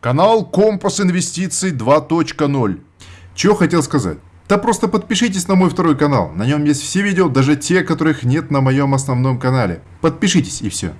Канал Компас Инвестиций 2.0. Чего хотел сказать? Да просто подпишитесь на мой второй канал. На нем есть все видео, даже те, которых нет на моем основном канале. Подпишитесь и все.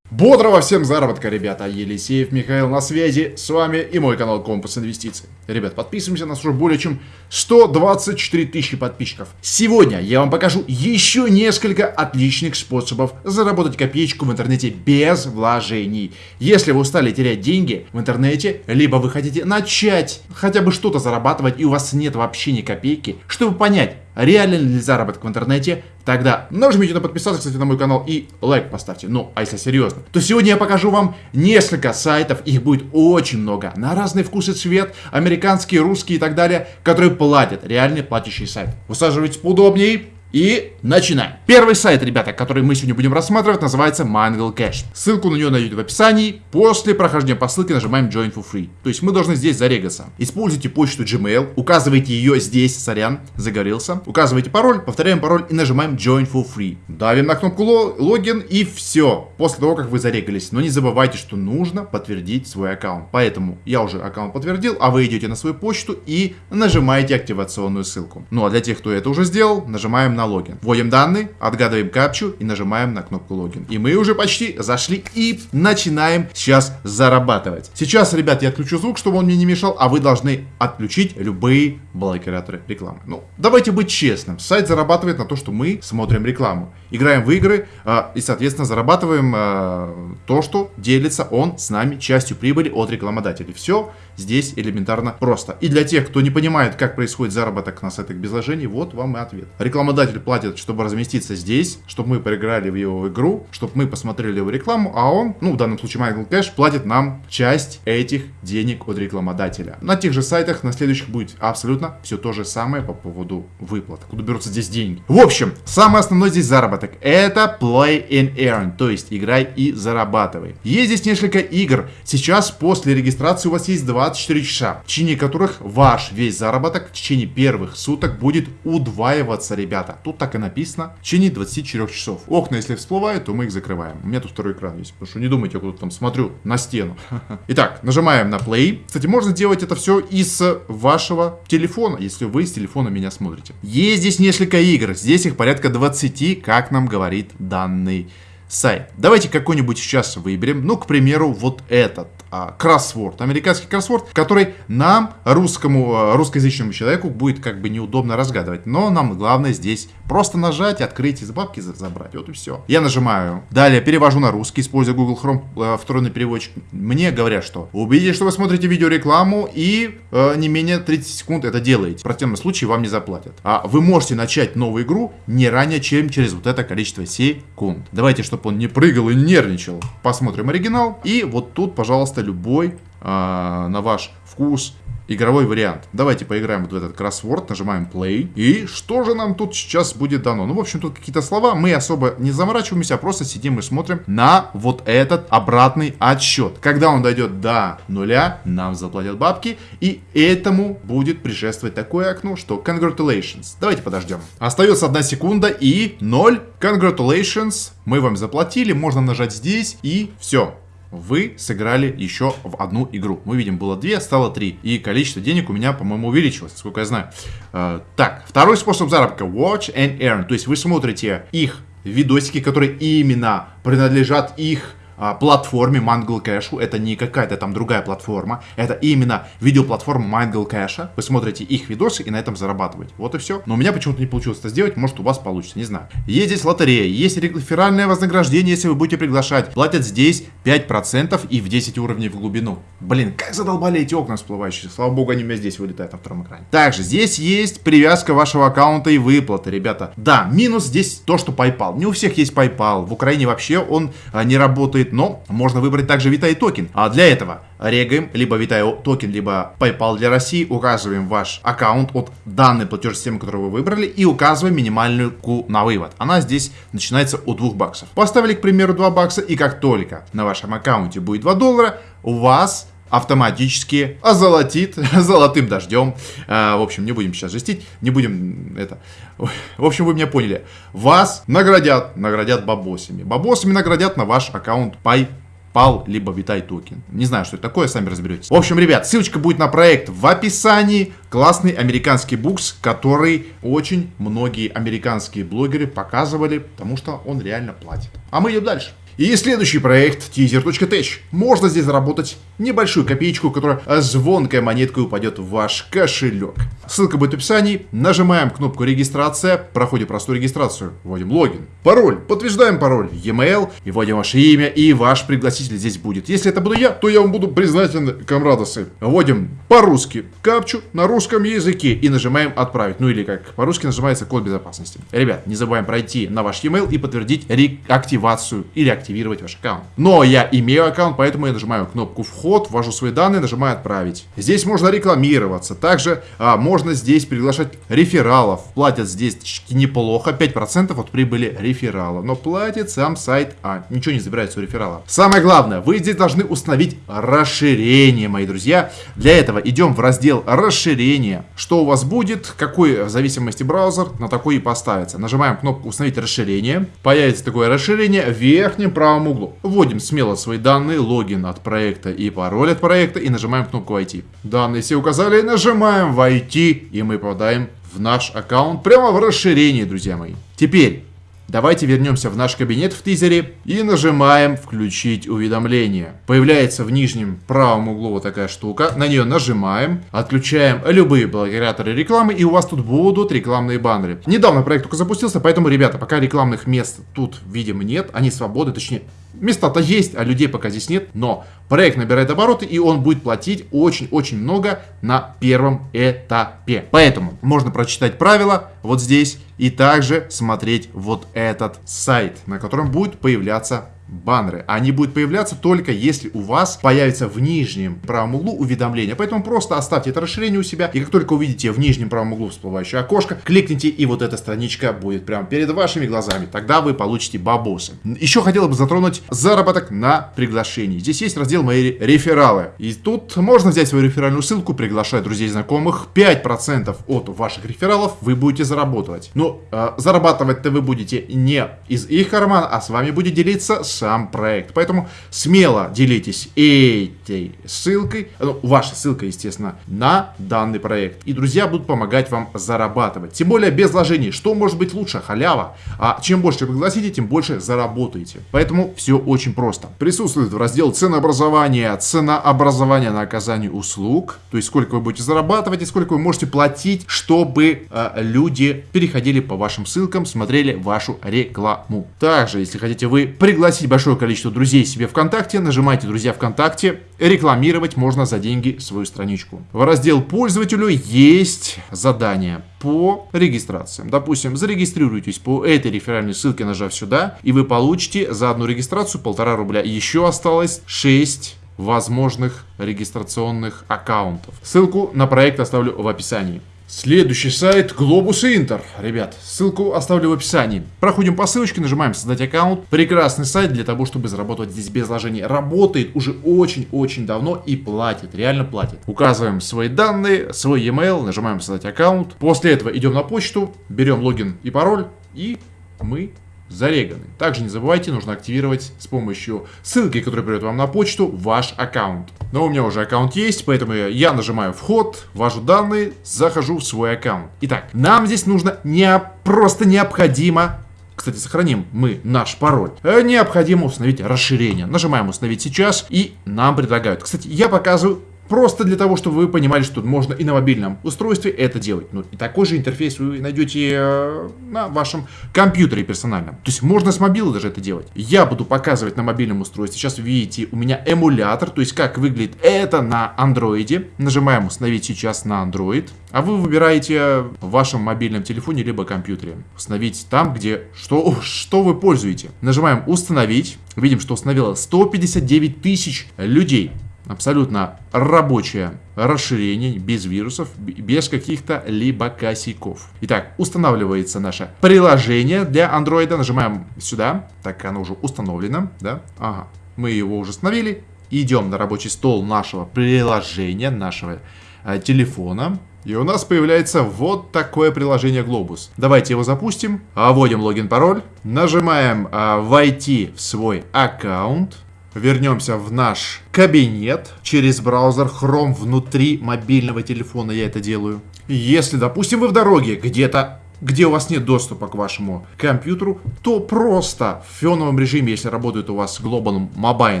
Бодрого всем заработка, ребята! Елисеев Михаил на связи, с вами и мой канал Компас Инвестиций. Ребят, подписываемся, нас уже более чем 124 тысячи подписчиков. Сегодня я вам покажу еще несколько отличных способов заработать копеечку в интернете без вложений. Если вы устали терять деньги в интернете, либо вы хотите начать хотя бы что-то зарабатывать и у вас нет вообще ни копейки, чтобы понять, реален ли заработок в интернете, тогда нажмите на подписаться, кстати, на мой канал и лайк поставьте. Ну, а если серьезно, то сегодня я покажу вам несколько сайтов, их будет очень много, на разный вкус и цвет, американские, русские и так далее, которые платят, реальный платящий сайт. Высаживайтесь поудобнее, и начинаем. Первый сайт, ребята, который мы сегодня будем рассматривать, называется Mangle Cash. Ссылку на нее найдете в описании. После прохождения по ссылке нажимаем Join for Free. То есть мы должны здесь зарегаться. Используйте почту Gmail, указывайте ее здесь, сорян, загорелся. Указывайте пароль, повторяем пароль и нажимаем Join for Free. Давим на кнопку логин и все. После того, как вы зарегались. Но не забывайте, что нужно подтвердить свой аккаунт. Поэтому я уже аккаунт подтвердил, а вы идете на свою почту и нажимаете активационную ссылку. Ну а для тех, кто это уже сделал, нажимаем на логин. Вводим данные, отгадываем капчу и нажимаем на кнопку логин. И мы уже почти зашли и начинаем сейчас зарабатывать. Сейчас, ребят, я отключу звук, чтобы он мне не мешал, а вы должны отключить любые блокираторы рекламы. Ну, давайте быть честным. Сайт зарабатывает на то, что мы смотрим рекламу. Играем в игры э, и, соответственно, зарабатываем э, то, что делится он с нами частью прибыли от рекламодателей. Все здесь элементарно просто. И для тех, кто не понимает, как происходит заработок на сайтах без вложений, вот вам и ответ. Рекламодатель платит, чтобы разместиться здесь, чтобы мы проиграли в его игру, чтобы мы посмотрели его рекламу, а он, ну, в данном случае Майкл Кэш, платит нам часть этих денег от рекламодателя. На тех же сайтах, на следующих будет абсолютно все то же самое по поводу выплат. Куда берутся здесь деньги. В общем, самый основной здесь заработок. Это play and earn, то есть играй и зарабатывай. Есть здесь несколько игр. Сейчас после регистрации у вас есть 24 часа, в течение которых ваш весь заработок в течение первых суток будет удваиваться, ребята. Тут так и написано. В течение 24 часов. Окна, если всплывают, то мы их закрываем. У меня тут второй экран есть, потому что не думайте, я куда-то там смотрю на стену. Итак, нажимаем на play. Кстати, можно сделать это все из вашего телефона, если вы с телефона меня смотрите. Есть здесь несколько игр. Здесь их порядка 20, как нам говорит данный сайт. Давайте какой-нибудь сейчас выберем. Ну, к примеру, вот этот а, кроссворд, американский кроссворд, который нам, русскому, а, русскоязычному человеку, будет как бы неудобно разгадывать. Но нам главное здесь просто нажать, открыть из бабки забрать. Вот и все. Я нажимаю. Далее перевожу на русский, используя Google Chrome э, второй переводчик. Мне говорят, что убедитесь, что вы смотрите видеорекламу и э, не менее 30 секунд это делаете. В противном случае вам не заплатят. А вы можете начать новую игру не ранее, чем через вот это количество секунд. Давайте, чтобы он не прыгал и нервничал. Посмотрим оригинал. И вот тут, пожалуйста, любой э, на ваш вкус игровой вариант. Давайте поиграем вот в этот кроссворд, нажимаем play. И что же нам тут сейчас будет дано? Ну, в общем, тут какие-то слова, мы особо не заморачиваемся, а просто сидим и смотрим на вот этот обратный отсчет. Когда он дойдет до нуля, нам заплатят бабки, и этому будет предшествовать такое окно, что congratulations. Давайте подождем. Остается одна секунда и 0. Congratulations, мы вам заплатили, можно нажать здесь и все вы сыграли еще в одну игру. Мы видим, было две, стало три. И количество денег у меня, по-моему, увеличилось, сколько я знаю. Э, так, второй способ заработка. Watch and earn. То есть вы смотрите их видосики, которые именно принадлежат их платформе Mangle Cash. Это не какая-то там другая платформа. Это именно видеоплатформа Mangle Cash. Вы смотрите их видосы и на этом зарабатываете. Вот и все. Но у меня почему-то не получилось это сделать. Может у вас получится, не знаю. Есть здесь лотерея, есть реферальное вознаграждение, если вы будете приглашать. Платят здесь 5% и в 10 уровней в глубину. Блин, как задолбали эти окна всплывающие. Слава богу, они у меня здесь вылетают на втором экране. Также здесь есть привязка вашего аккаунта и выплаты, ребята. Да, минус здесь то, что PayPal. Не у всех есть PayPal. В Украине вообще он а, не работает работает, но можно выбрать также Vitae токен. А для этого регаем либо Vitae токен, либо PayPal для России, указываем ваш аккаунт от данной платежной системы, которую вы выбрали, и указываем минималку на вывод. Она здесь начинается от 2 баксов. Поставили, к примеру, 2 бакса, и как только на вашем аккаунте будет 2 доллара, у вас автоматически озолотит золотым дождем. А, в общем, не будем сейчас жестить, не будем это... В общем, вы меня поняли. Вас наградят, наградят бабосами. Бабосами наградят на ваш аккаунт PAL, либо Vitai токен. Не знаю, что это такое, сами разберетесь. В общем, ребят, ссылочка будет на проект в описании. Классный американский букс, который очень многие американские блогеры показывали, потому что он реально платит. А мы идем дальше. И следующий проект teaser.tech. Можно здесь заработать небольшую копеечку, которая звонкой монеткой упадет в ваш кошелек. Ссылка будет в описании. Нажимаем кнопку регистрация, проходим простую регистрацию, вводим логин, пароль, подтверждаем пароль, e-mail, и вводим ваше имя, и ваш пригласитель здесь будет. Если это буду я, то я вам буду признателен, комрадосы. Вводим по-русски капчу на русском языке и нажимаем отправить. Ну или как по-русски нажимается код безопасности. Ребят, не забываем пройти на ваш e-mail и подтвердить реактивацию или активировать ваш аккаунт. Но я имею аккаунт, поэтому я нажимаю кнопку вход, ввожу свои данные, нажимаю отправить. Здесь можно рекламироваться. Также а, можно здесь приглашать рефералов. Платят здесь неплохо, 5% от прибыли реферала. Но платит сам сайт А. Ничего не забирается у реферала. Самое главное, вы здесь должны установить расширение, мои друзья. Для этого идем в раздел расширение. Что у вас будет, какой в зависимости браузер, на такой и поставится. Нажимаем кнопку установить расширение. Появится такое расширение в верхнем правом углу. Вводим смело свои данные, логин от проекта и пароль от проекта и нажимаем кнопку войти. Данные все указали, нажимаем войти и мы попадаем в наш аккаунт прямо в расширении, друзья мои. Теперь Давайте вернемся в наш кабинет в тизере и нажимаем «Включить уведомления». Появляется в нижнем правом углу вот такая штука. На нее нажимаем, отключаем любые блокираторы рекламы и у вас тут будут рекламные баннеры. Недавно проект только запустился, поэтому, ребята, пока рекламных мест тут, видимо, нет. Они свободны, точнее, Места-то есть, а людей пока здесь нет, но проект набирает обороты и он будет платить очень-очень много на первом этапе. Поэтому можно прочитать правила вот здесь и также смотреть вот этот сайт, на котором будет появляться баннеры. Они будут появляться только если у вас появится в нижнем правом углу уведомление. Поэтому просто оставьте это расширение у себя. И как только увидите в нижнем правом углу всплывающее окошко, кликните и вот эта страничка будет прямо перед вашими глазами. Тогда вы получите бабосы. Еще хотел бы затронуть заработок на приглашении. Здесь есть раздел «Мои рефералы». И тут можно взять свою реферальную ссылку, приглашать друзей знакомых. 5% от ваших рефералов вы будете зарабатывать. Но э, зарабатывать-то вы будете не из их кармана, а с вами будет делиться сам проект. Поэтому смело делитесь этой ссылкой, ну, ваша ссылка, естественно, на данный проект. И друзья будут помогать вам зарабатывать. Тем более без вложений. Что может быть лучше? Халява. А чем больше пригласите, тем больше заработаете. Поэтому все очень просто. Присутствует в раздел ценообразования, ценообразования на оказание услуг. То есть сколько вы будете зарабатывать и сколько вы можете платить, чтобы э, люди переходили по вашим ссылкам, смотрели вашу рекламу. Также, если хотите вы пригласить пригласить большое количество друзей себе ВКонтакте, нажимайте «Друзья ВКонтакте», рекламировать можно за деньги свою страничку. В раздел «Пользователю» есть задание по регистрациям. Допустим, зарегистрируйтесь по этой реферальной ссылке, нажав сюда, и вы получите за одну регистрацию полтора рубля. Еще осталось 6 возможных регистрационных аккаунтов. Ссылку на проект оставлю в описании. Следующий сайт Globus Inter. Ребят, ссылку оставлю в описании. Проходим по ссылочке, нажимаем создать аккаунт. Прекрасный сайт для того, чтобы заработать здесь без вложений. Работает уже очень-очень давно и платит, реально платит. Указываем свои данные, свой e-mail, нажимаем создать аккаунт. После этого идем на почту, берем логин и пароль и мы зареганы. Также не забывайте, нужно активировать с помощью ссылки, которая придет вам на почту, ваш аккаунт. Но у меня уже аккаунт есть, поэтому я нажимаю вход, ввожу данные, захожу в свой аккаунт. Итак, нам здесь нужно не просто необходимо кстати, сохраним мы наш пароль. Э, необходимо установить расширение. Нажимаем установить сейчас и нам предлагают. Кстати, я показываю Просто для того, чтобы вы понимали, что можно и на мобильном устройстве это делать. Ну, и такой же интерфейс вы найдете э, на вашем компьютере персональном. То есть можно с мобила даже это делать. Я буду показывать на мобильном устройстве. Сейчас видите, у меня эмулятор, то есть как выглядит это на андроиде. Нажимаем установить сейчас на Android. А вы выбираете в вашем мобильном телефоне либо компьютере. Установить там, где что, что вы пользуете. Нажимаем установить. Видим, что установило 159 тысяч людей абсолютно рабочее расширение, без вирусов, без каких-то либо косяков. Итак, устанавливается наше приложение для андроида. Нажимаем сюда. Так, оно уже установлено, да? Ага, мы его уже установили. Идем на рабочий стол нашего приложения, нашего э, телефона. И у нас появляется вот такое приложение Globus. Давайте его запустим. Вводим логин-пароль. Нажимаем а, «Войти в свой аккаунт». Вернемся в наш кабинет через браузер Chrome внутри мобильного телефона. Я это делаю. Если, допустим, вы в дороге где-то где у вас нет доступа к вашему компьютеру, то просто в фоновом режиме, если работает у вас Global Mobile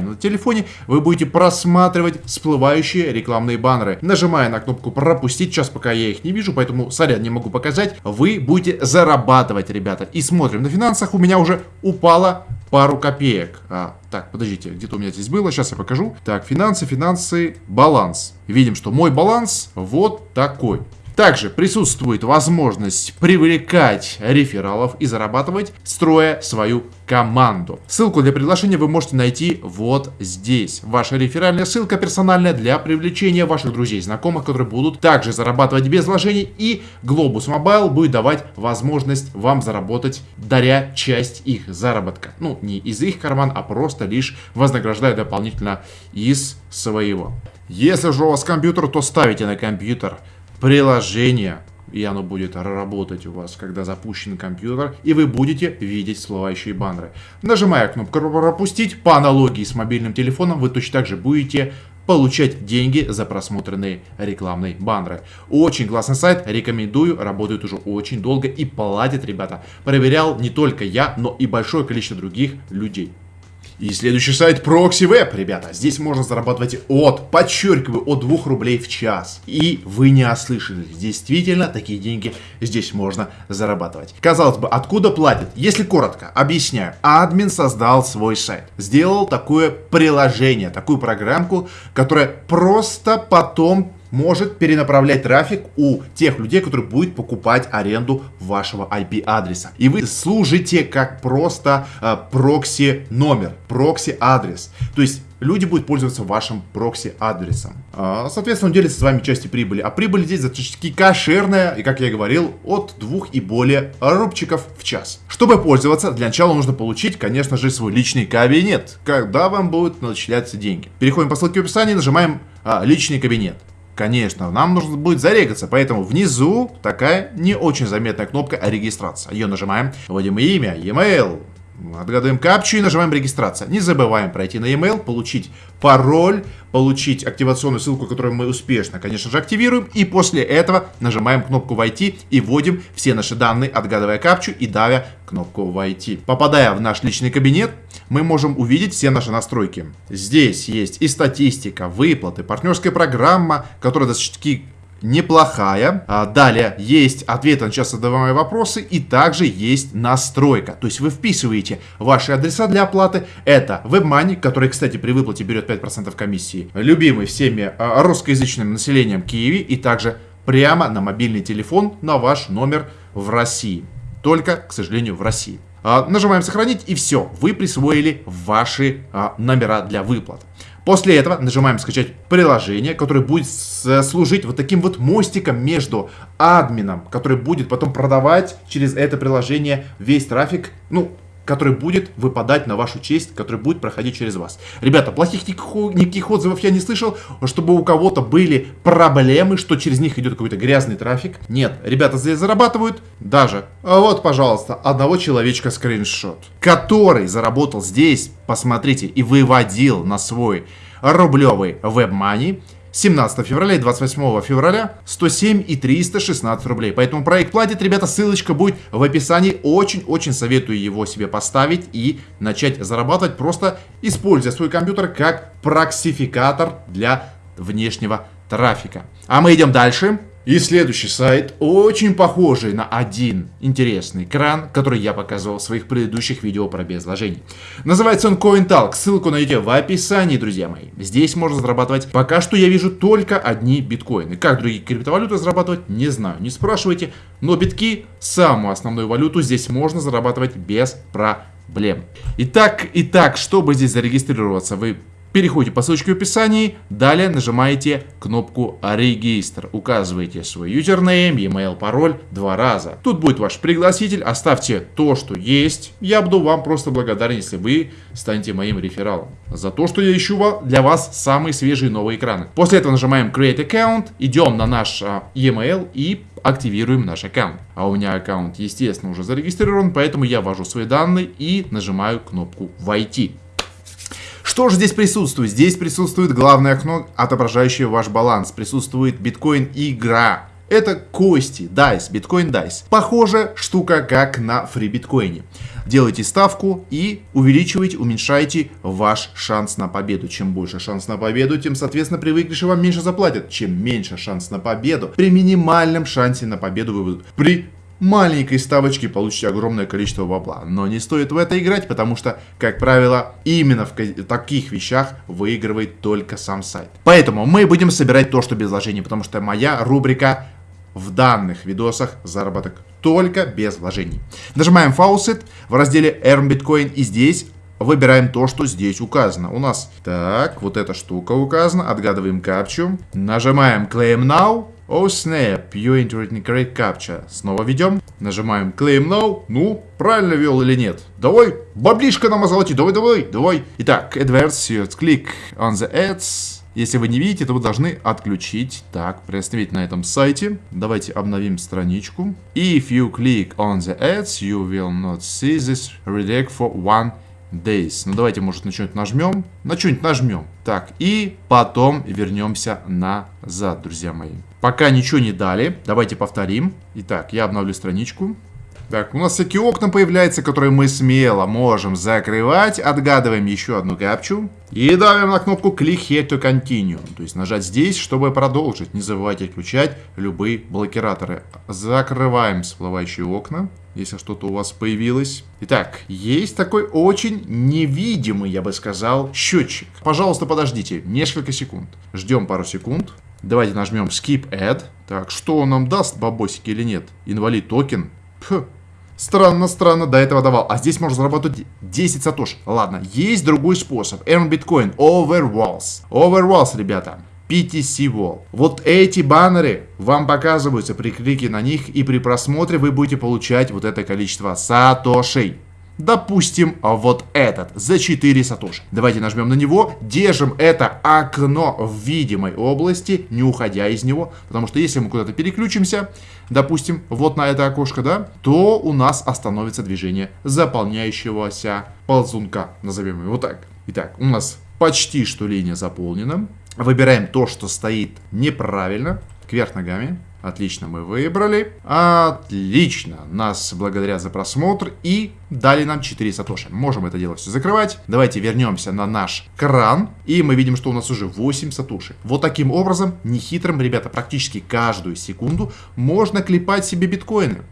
на телефоне, вы будете просматривать всплывающие рекламные баннеры. Нажимая на кнопку пропустить, сейчас пока я их не вижу, поэтому, сорян, не могу показать, вы будете зарабатывать, ребята. И смотрим на финансах, у меня уже упало пару копеек. А, так, подождите, где-то у меня здесь было, сейчас я покажу. Так, финансы, финансы, баланс. Видим, что мой баланс вот такой. Также присутствует возможность привлекать рефералов и зарабатывать, строя свою команду. Ссылку для приглашения вы можете найти вот здесь. Ваша реферальная ссылка персональная для привлечения ваших друзей, знакомых, которые будут также зарабатывать без вложений. И Globus Mobile будет давать возможность вам заработать, даря часть их заработка. Ну, не из их карман, а просто лишь вознаграждая дополнительно из своего. Если же у вас компьютер, то ставите на компьютер приложение, и оно будет работать у вас, когда запущен компьютер, и вы будете видеть всплывающие баннеры. Нажимая кнопку «Пропустить», по аналогии с мобильным телефоном, вы точно так же будете получать деньги за просмотренные рекламные баннеры. Очень классный сайт, рекомендую, работает уже очень долго и платит, ребята. Проверял не только я, но и большое количество других людей. И следующий сайт ProxyWeb, ребята. Здесь можно зарабатывать от, подчеркиваю, от 2 рублей в час. И вы не ослышались. Действительно, такие деньги здесь можно зарабатывать. Казалось бы, откуда платят? Если коротко, объясняю. Админ создал свой сайт. Сделал такое приложение, такую программку, которая просто потом может перенаправлять трафик у тех людей, которые будут покупать аренду вашего IP-адреса. И вы служите как просто э, прокси номер, прокси адрес. То есть люди будут пользоваться вашим прокси-адресом. А, соответственно, он делится с вами частью прибыли. А прибыль здесь достаточно кошерная, и, как я говорил, от двух и более рубчиков в час. Чтобы пользоваться, для начала нужно получить, конечно же, свой личный кабинет, когда вам будут начисляться деньги. Переходим по ссылке в описании, нажимаем а, «Личный кабинет». Конечно, нам нужно будет зарегаться, поэтому внизу такая не очень заметная кнопка регистрация. Ее нажимаем, вводим имя, e-mail, Отгадываем капчу и нажимаем регистрация. Не забываем пройти на e-mail, получить пароль, получить активационную ссылку, которую мы успешно, конечно же, активируем. И после этого нажимаем кнопку «Войти» и вводим все наши данные, отгадывая капчу и давя кнопку «Войти». Попадая в наш личный кабинет, мы можем увидеть все наши настройки. Здесь есть и статистика, выплаты, партнерская программа, которая достаточно неплохая. А, далее есть ответы на часто задаваемые вопросы и также есть настройка. То есть вы вписываете ваши адреса для оплаты. Это WebMoney, который, кстати, при выплате берет 5% комиссии. Любимый всеми а, русскоязычным населением Киеве и также прямо на мобильный телефон на ваш номер в России. Только, к сожалению, в России. А, нажимаем сохранить и все, вы присвоили ваши а, номера для выплат. После этого нажимаем скачать приложение, которое будет служить вот таким вот мостиком между админом, который будет потом продавать через это приложение весь трафик, ну, который будет выпадать на вашу честь, который будет проходить через вас. Ребята, плохих никаких отзывов я не слышал, чтобы у кого-то были проблемы, что через них идет какой-то грязный трафик. Нет, ребята здесь зарабатывают даже. А вот, пожалуйста, одного человечка скриншот, который заработал здесь, посмотрите, и выводил на свой рублевый WebMoney 17 февраля и 28 февраля 107 и 316 рублей. Поэтому проект платит, ребята, ссылочка будет в описании. Очень-очень советую его себе поставить и начать зарабатывать, просто используя свой компьютер как проксификатор для внешнего трафика. А мы идем дальше. И следующий сайт очень похожий на один интересный кран, который я показывал в своих предыдущих видео про безложений. Называется он CoinTalk, ссылку найдете в описании, друзья мои. Здесь можно зарабатывать, пока что я вижу только одни биткоины. Как другие криптовалюты зарабатывать, не знаю, не спрашивайте. Но битки, самую основную валюту, здесь можно зарабатывать без проблем. Итак, итак, чтобы здесь зарегистрироваться, вы Переходите по ссылочке в описании, далее нажимаете кнопку «Регистр». Указываете свой юзернейм, e-mail, пароль два раза. Тут будет ваш пригласитель, оставьте то, что есть. Я буду вам просто благодарен, если вы станете моим рефералом. За то, что я ищу для вас самые свежие новые экраны. После этого нажимаем Create Account, идем на наш а, e-mail и активируем наш аккаунт. А у меня аккаунт, естественно, уже зарегистрирован, поэтому я ввожу свои данные и нажимаю кнопку «Войти». Что же здесь присутствует? Здесь присутствует главное окно, отображающее ваш баланс. Присутствует биткоин игра. Это кости, DICE, биткоин DICE. Похожая штука, как на фри биткоине. Делайте ставку и увеличивайте, уменьшайте ваш шанс на победу. Чем больше шанс на победу, тем, соответственно, при выигрыше вам меньше заплатят. Чем меньше шанс на победу, при минимальном шансе на победу вы при маленькой ставочки получите огромное количество бабла. Но не стоит в это играть, потому что, как правило, именно в таких вещах выигрывает только сам сайт. Поэтому мы будем собирать то, что без вложений, потому что моя рубрика в данных видосах заработок только без вложений. Нажимаем Faucet в разделе Earn Bitcoin и здесь выбираем то, что здесь указано. У нас, так, вот эта штука указана, отгадываем капчу, нажимаем Claim Now, Oh snap, you entered incorrect captcha. Снова ведем, нажимаем Claim Now, ну, правильно вел или нет. Давай, баблишка нам озолоти, давай, давай, давай. Итак, AdWords, click on the ads, если вы не видите, то вы должны отключить. Так, приостановить на этом сайте. Давайте обновим страничку. If you click on the ads, you will not see this redirect for one days. Ну давайте, может, на что-нибудь нажмем. На что-нибудь нажмем. Так, и потом вернемся назад, друзья мои. Пока ничего не дали, давайте повторим. Итак, я обновлю страничку. Так, у нас всякие окна появляются, которые мы смело можем закрывать. Отгадываем еще одну капчу. И давим на кнопку Click Here to Continue. То есть нажать здесь, чтобы продолжить. Не забывайте отключать любые блокираторы. Закрываем всплывающие окна, если что-то у вас появилось. Итак, есть такой очень невидимый, я бы сказал, счетчик. Пожалуйста, подождите несколько секунд. Ждем пару секунд. Давайте нажмем Skip Add. Так, что он нам даст, бабосики или нет? Инвалид токен. Пх, Странно, странно, до этого давал. А здесь можно заработать 10 сатош. Ладно, есть другой способ. Earn Bitcoin. Overwalls. Overwalls, ребята. PTC Wall. Вот эти баннеры вам показываются при клике на них, и при просмотре вы будете получать вот это количество сатошей. Допустим, вот этот за 4 сатоши. Давайте нажмем на него, держим это окно в видимой области, не уходя из него. Потому что если мы куда-то переключимся, допустим, вот на это окошко, да, то у нас остановится движение заполняющегося ползунка, назовем его так. Итак, у нас почти что линия заполнена. Выбираем то, что стоит неправильно, кверх ногами. Отлично, мы выбрали. Отлично. Нас благодарят за просмотр и дали нам 4 сатоши. Можем это дело все закрывать. Давайте вернемся на наш кран. И мы видим, что у нас уже 8 сатоши. Вот таким образом, нехитрым, ребята, практически каждую секунду можно клепать себе биткоины.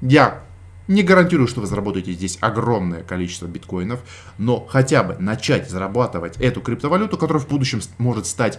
Я не гарантирую, что вы заработаете здесь огромное количество биткоинов, но хотя бы начать зарабатывать эту криптовалюту, которая в будущем может стать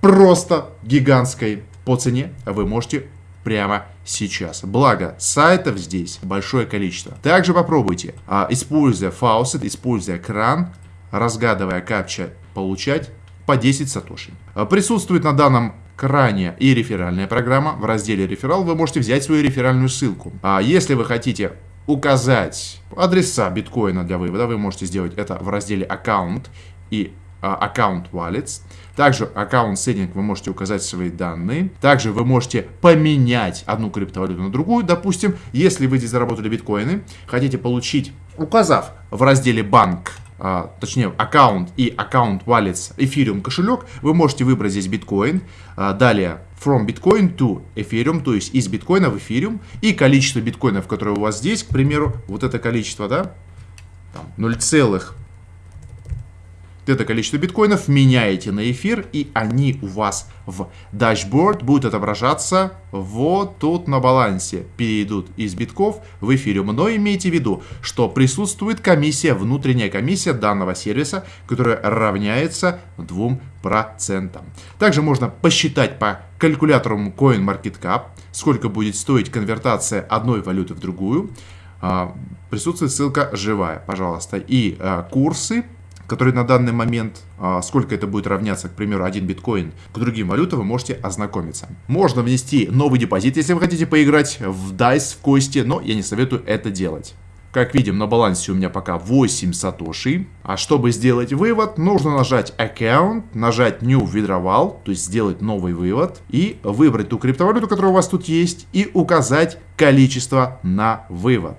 просто гигантской по цене вы можете прямо сейчас. Благо, сайтов здесь большое количество. Также попробуйте, а, используя фаусет, используя кран, разгадывая капча, получать по 10 сатоши. А, присутствует на данном кране и реферальная программа. В разделе реферал вы можете взять свою реферальную ссылку. А если вы хотите указать адреса биткоина для вывода, вы можете сделать это в разделе аккаунт и аккаунт wallets. Также аккаунт setting вы можете указать свои данные. Также вы можете поменять одну криптовалюту на другую. Допустим, если вы здесь заработали биткоины, хотите получить, указав в разделе банк, а, точнее аккаунт и аккаунт wallets Ethereum кошелек, вы можете выбрать здесь биткоин. А, далее from Bitcoin to Ethereum, то есть из биткоина в Ethereum. И количество биткоинов, которые у вас здесь, к примеру, вот это количество, да, 0, это количество биткоинов меняете на эфир, и они у вас в дашборд будут отображаться вот тут на балансе. Перейдут из битков в эфириум. Но имейте в виду, что присутствует комиссия, внутренняя комиссия данного сервиса, которая равняется 2%. Также можно посчитать по калькулятору CoinMarketCap, сколько будет стоить конвертация одной валюты в другую. А, присутствует ссылка живая, пожалуйста. И а, курсы который на данный момент, а, сколько это будет равняться, к примеру, один биткоин к другим валютам, вы можете ознакомиться. Можно внести новый депозит, если вы хотите поиграть в DICE, в кости, но я не советую это делать. Как видим, на балансе у меня пока 8 сатоши. А чтобы сделать вывод, нужно нажать Account, нажать New Withdrawal, то есть сделать новый вывод, и выбрать ту криптовалюту, которая у вас тут есть, и указать количество на вывод.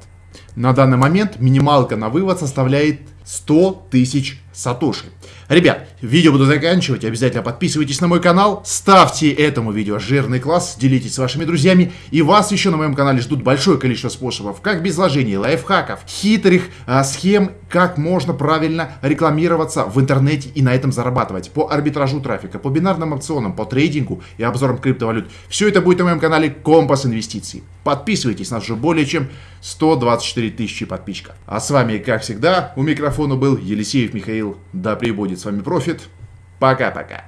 На данный момент минималка на вывод составляет 100 тысяч Сатоши. Ребят, видео буду заканчивать. Обязательно подписывайтесь на мой канал, ставьте этому видео жирный класс, делитесь с вашими друзьями. И вас еще на моем канале ждут большое количество способов, как без вложений, лайфхаков, хитрых а, схем, как можно правильно рекламироваться в интернете и на этом зарабатывать. По арбитражу трафика, по бинарным опционам, по трейдингу и обзорам криптовалют. Все это будет на моем канале Компас Инвестиций. Подписывайтесь, нас уже более чем 124 тысячи подписчиков. А с вами, как всегда, у микрофона был Елисеев Михаил. Да пребудет с вами профит. Пока-пока.